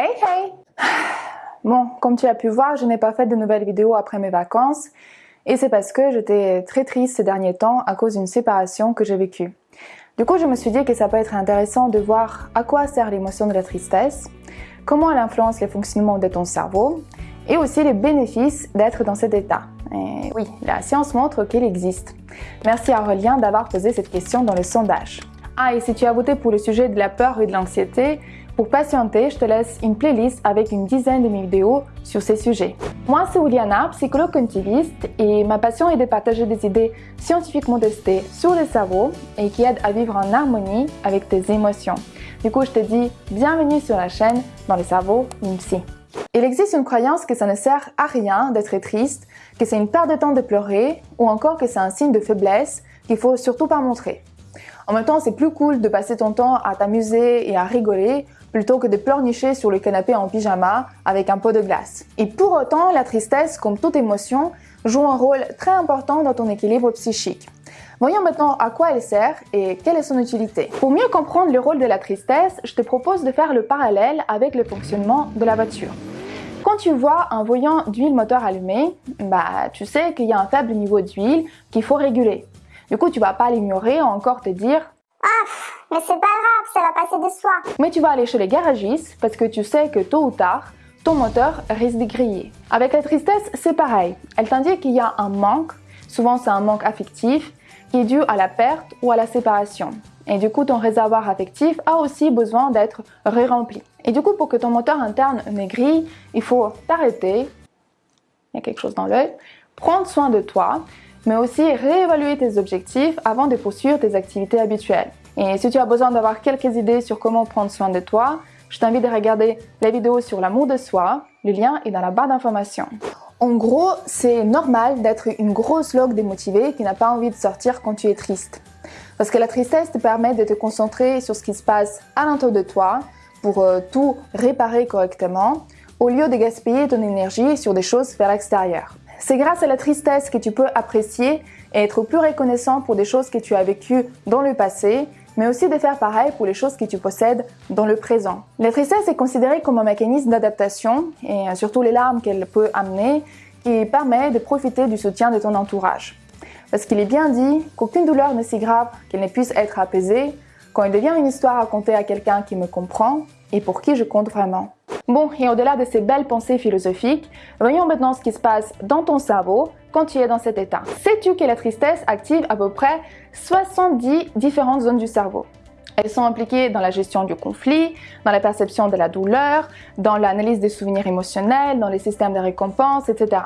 Hey hey Bon, comme tu as pu voir, je n'ai pas fait de nouvelles vidéos après mes vacances et c'est parce que j'étais très triste ces derniers temps à cause d'une séparation que j'ai vécue. Du coup, je me suis dit que ça peut être intéressant de voir à quoi sert l'émotion de la tristesse, comment elle influence le fonctionnement de ton cerveau et aussi les bénéfices d'être dans cet état. Et oui, la science montre qu'il existe. Merci à Aurélien d'avoir posé cette question dans le sondage. Ah, et si tu as voté pour le sujet de la peur et de l'anxiété, pour patienter, je te laisse une playlist avec une dizaine de vidéos sur ces sujets. Moi, c'est Uliana, psychologue cognitiviste, et ma passion est de partager des idées scientifiquement testées sur le cerveau et qui aident à vivre en harmonie avec tes émotions. Du coup, je te dis bienvenue sur la chaîne dans le cerveau psy. Il existe une croyance que ça ne sert à rien d'être triste, que c'est une perte de temps de pleurer, ou encore que c'est un signe de faiblesse qu'il faut surtout pas montrer. En même temps, c'est plus cool de passer ton temps à t'amuser et à rigoler plutôt que de pleurnicher sur le canapé en pyjama avec un pot de glace. Et pour autant, la tristesse, comme toute émotion, joue un rôle très important dans ton équilibre psychique. Voyons maintenant à quoi elle sert et quelle est son utilité. Pour mieux comprendre le rôle de la tristesse, je te propose de faire le parallèle avec le fonctionnement de la voiture. Quand tu vois un voyant d'huile moteur allumé, bah, tu sais qu'il y a un faible niveau d'huile qu'il faut réguler. Du coup, tu vas pas l'ignorer ou encore te dire ah, mais c'est pas grave, Mais tu vas aller chez les garagistes parce que tu sais que tôt ou tard, ton moteur risque de griller. Avec la tristesse, c'est pareil. Elle t'indique qu'il y a un manque, souvent c'est un manque affectif, qui est dû à la perte ou à la séparation. Et du coup, ton réservoir affectif a aussi besoin d'être ré-rempli. Et du coup, pour que ton moteur interne ne grille, il faut t'arrêter, il y a quelque chose dans l'œil, prendre soin de toi mais aussi réévaluer tes objectifs avant de poursuivre tes activités habituelles. Et si tu as besoin d'avoir quelques idées sur comment prendre soin de toi, je t'invite à regarder la vidéo sur l'amour de soi, le lien est dans la barre d'informations. En gros, c'est normal d'être une grosse log démotivée qui n'a pas envie de sortir quand tu es triste. Parce que la tristesse te permet de te concentrer sur ce qui se passe à l'intérieur de toi pour euh, tout réparer correctement, au lieu de gaspiller ton énergie sur des choses vers l'extérieur. C'est grâce à la tristesse que tu peux apprécier et être plus reconnaissant pour des choses que tu as vécues dans le passé, mais aussi de faire pareil pour les choses que tu possèdes dans le présent. La tristesse est considérée comme un mécanisme d'adaptation, et surtout les larmes qu'elle peut amener, qui permet de profiter du soutien de ton entourage. Parce qu'il est bien dit qu'aucune douleur n'est si grave qu'elle ne puisse être apaisée quand il devient une histoire à à quelqu'un qui me comprend et pour qui je compte vraiment. Bon, et au-delà de ces belles pensées philosophiques, voyons maintenant ce qui se passe dans ton cerveau quand tu es dans cet état. Sais-tu que la tristesse active à peu près 70 différentes zones du cerveau? Elles sont impliquées dans la gestion du conflit, dans la perception de la douleur, dans l'analyse des souvenirs émotionnels, dans les systèmes de récompense, etc.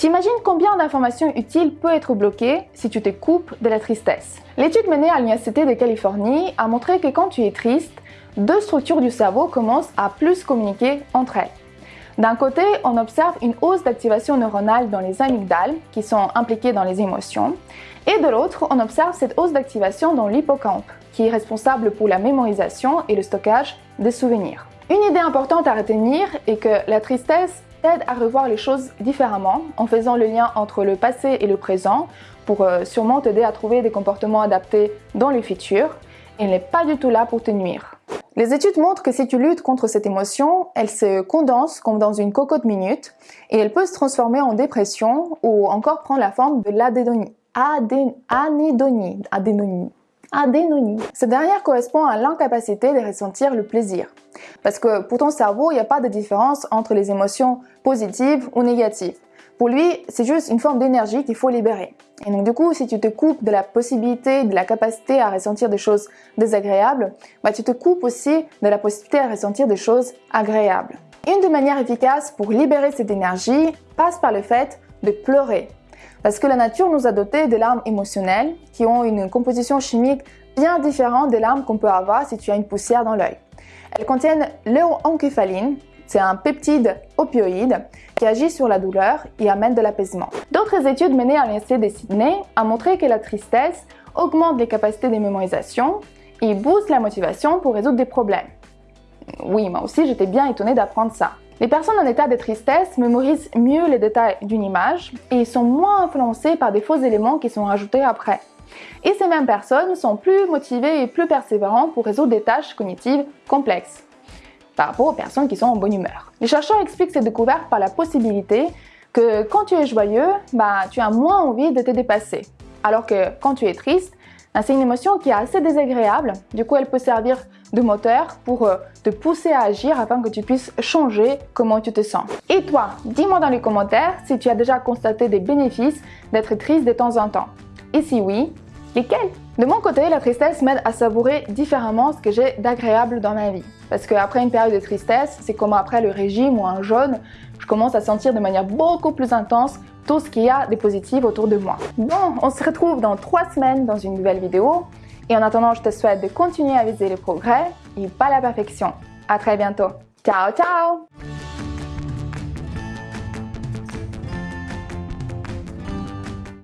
T'imagines combien d'informations utiles peut être bloquées si tu te coupes de la tristesse? L'étude menée à l'Université de Californie a montré que quand tu es triste, deux structures du cerveau commencent à plus communiquer entre elles. D'un côté, on observe une hausse d'activation neuronale dans les amygdales, qui sont impliquées dans les émotions, et de l'autre, on observe cette hausse d'activation dans l'hippocampe, qui est responsable pour la mémorisation et le stockage des souvenirs. Une idée importante à retenir est que la tristesse aide à revoir les choses différemment en faisant le lien entre le passé et le présent pour euh, sûrement t'aider à trouver des comportements adaptés dans le futur. Elle n'est pas du tout là pour te nuire. Les études montrent que si tu luttes contre cette émotion, elle se condense comme dans une cocotte minute et elle peut se transformer en dépression ou encore prendre la forme de. Adénonie. Adénonie. Cette dernière correspond à l'incapacité de ressentir le plaisir. Parce que pour ton cerveau, il n'y a pas de différence entre les émotions positives ou négatives. Pour lui, c'est juste une forme d'énergie qu'il faut libérer. Et donc du coup, si tu te coupes de la possibilité, de la capacité à ressentir des choses désagréables, bah, tu te coupes aussi de la possibilité à ressentir des choses agréables. Une des manières efficaces pour libérer cette énergie passe par le fait de pleurer. Parce que la nature nous a doté de larmes émotionnelles qui ont une composition chimique bien différente des larmes qu'on peut avoir si tu as une poussière dans l'œil. Elles contiennent l'encéphaline, c'est un peptide opioïde qui agit sur la douleur et amène de l'apaisement. D'autres études menées à l'Université de Sydney ont montré que la tristesse augmente les capacités de mémorisation et booste la motivation pour résoudre des problèmes. Oui, moi aussi j'étais bien étonnée d'apprendre ça. Les personnes en état de tristesse mémorisent mieux les détails d'une image et sont moins influencées par des faux éléments qui sont rajoutés après. Et ces mêmes personnes sont plus motivées et plus persévérantes pour résoudre des tâches cognitives complexes. par rapport aux personnes qui sont en bonne humeur. Les chercheurs expliquent ces découvertes par la possibilité que quand tu es joyeux, bah, tu as moins envie de te dépasser. Alors que quand tu es triste, bah, c'est une émotion qui est assez désagréable, du coup elle peut servir de moteur pour euh, te pousser à agir afin que tu puisses changer comment tu te sens. Et toi, dis-moi dans les commentaires si tu as déjà constaté des bénéfices d'être triste de temps en temps. Et si oui, lesquels? De mon côté, la tristesse m'aide à savourer différemment ce que j'ai d'agréable dans ma vie. Parce qu'après une période de tristesse, c'est comme après le régime ou un jeûne, je commence à sentir de manière beaucoup plus intense tout ce qu'il y a de positif autour de moi. Bon, on se retrouve dans trois semaines dans une nouvelle vidéo. Et en attendant, je te souhaite de continuer à viser les progrès et pas la perfection. À très bientôt. Ciao, ciao